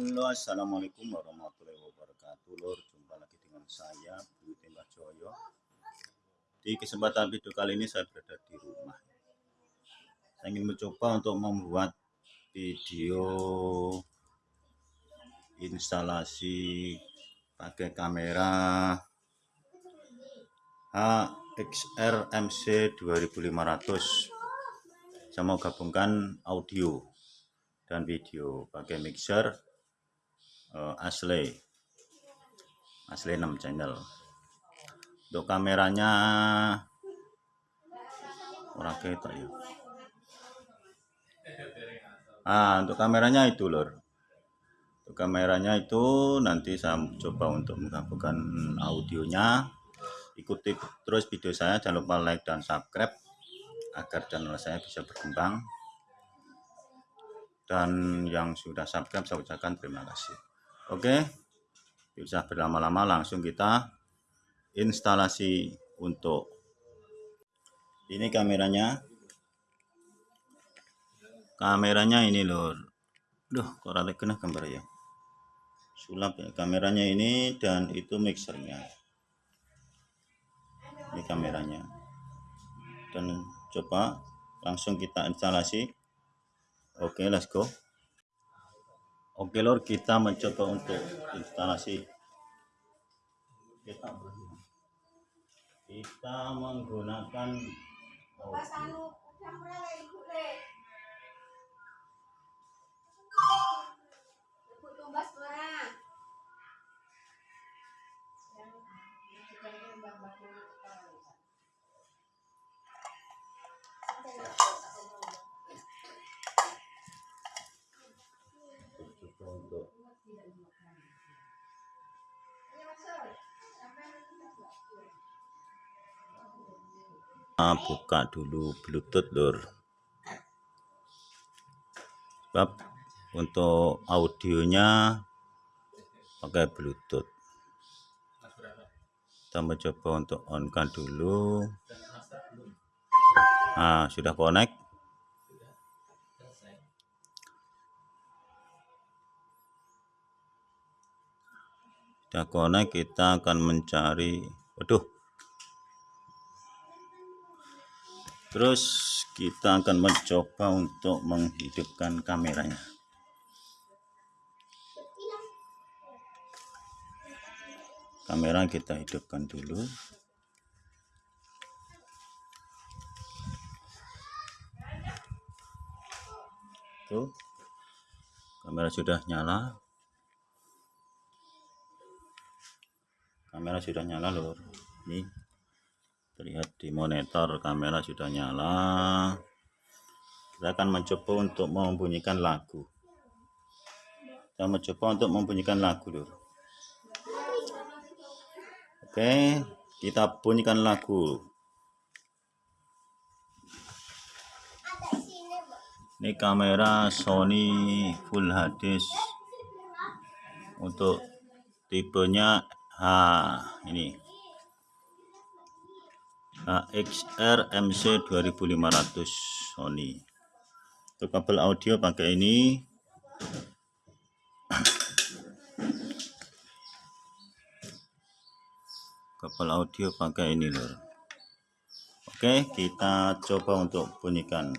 Halo assalamualaikum warahmatullahi wabarakatuh. Lur jumpa lagi dengan saya Bu Tembak Joyo. Di kesempatan video kali ini saya berada di rumah. Saya ingin mencoba untuk membuat video instalasi pakai kamera HXR MC 2500 saya mau gabungkan audio dan video pakai mixer uh, asli asli 6 channel. Untuk kameranya orang kita ya. Ah untuk kameranya itu lor untuk kameranya itu nanti saya coba untuk menggabungkan audionya. Ikuti terus video saya jangan lupa like dan subscribe agar channel saya bisa berkembang. Dan yang sudah subscribe saya ucapkan terima kasih oke. Bisa berlama-lama langsung kita instalasi untuk ini kameranya. Kameranya ini lor duh kok rada kena gambar ya? Sulap ya kameranya ini dan itu mixernya. Ini kameranya. Dan coba langsung kita instalasi. Oke, okay, let's go. Oke, Lord, kita mencoba untuk instalasi. Kita, kita menggunakan. Buka dulu bluetooth lur. Sebab untuk audionya pakai bluetooth. Kita mencoba untuk on kan dulu. Nah sudah connect? Sudah connect kita akan mencari waduh terus kita akan mencoba untuk menghidupkan kameranya. Kamera kita hidupkan dulu. Tuh. Kamera sudah nyala. Kamera sudah nyala lor ini terlihat di monitor kamera sudah nyala. Kita akan mencoba untuk membunyikan lagu. Kita mencoba untuk membunyikan lagu dulu oke kita bunyikan lagu. Ini kamera Sony Full HD untuk tipenya H ini AXR MC 2500 Sony. Untuk kabel audio pakai ini. Kabel audio pakai ini lor oke kita coba untuk bunyikan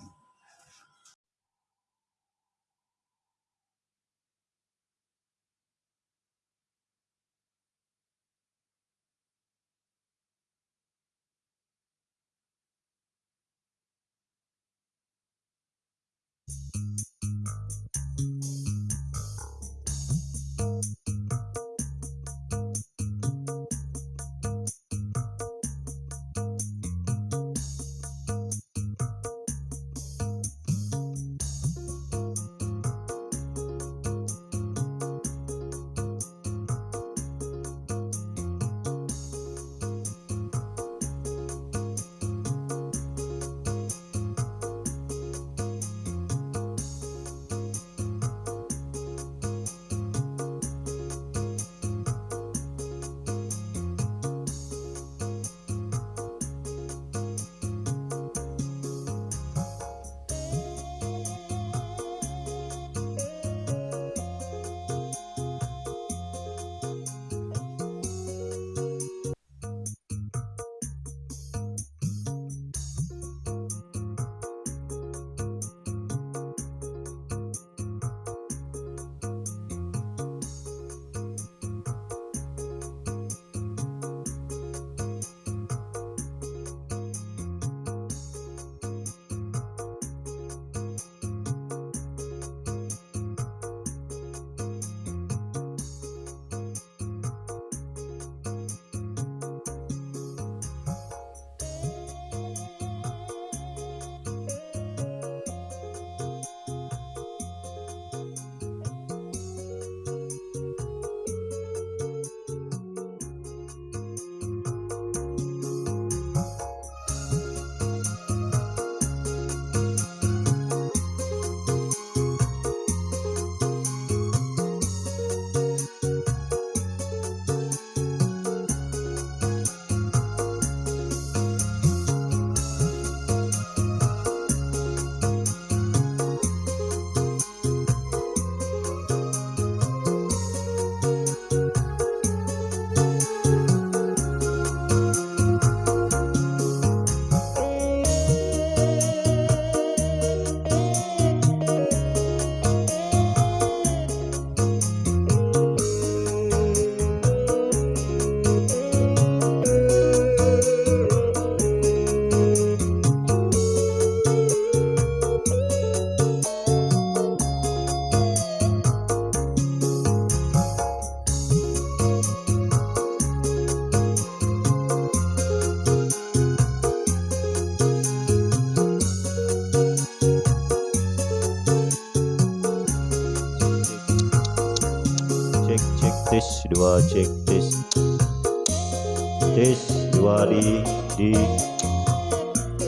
tes dua di di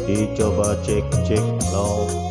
dicoba cek cek low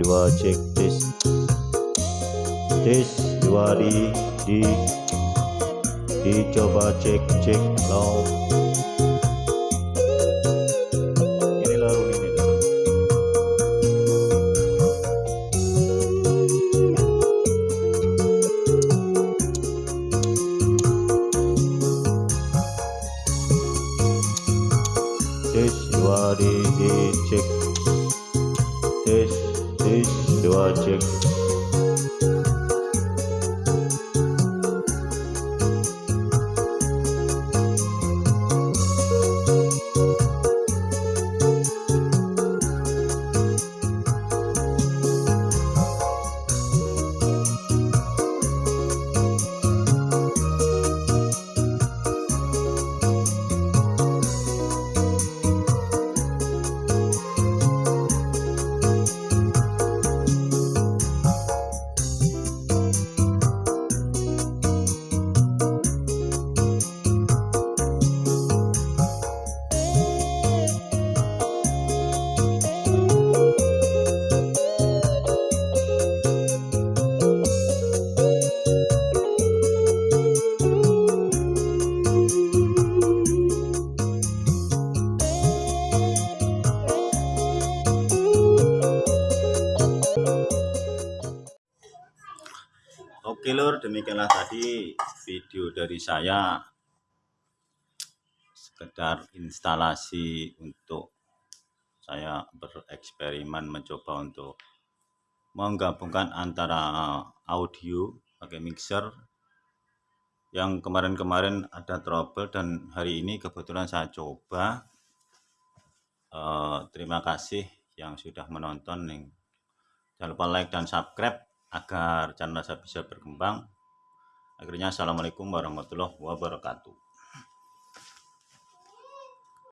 dua cek tes. Tes dua di di. Dicoba cek cek low Lur, demikianlah tadi video dari saya. Sekedar instalasi untuk saya bereksperimen mencoba untuk menggabungkan antara audio pakai mixer. Yang kemarin-kemarin ada trouble dan hari ini kebetulan saya coba. Eh, terima kasih yang sudah menonton. Nih jangan lupa like dan subscribe agar channel saya bisa berkembang. Akhirnya assalamualaikum warahmatullahi wabarakatuh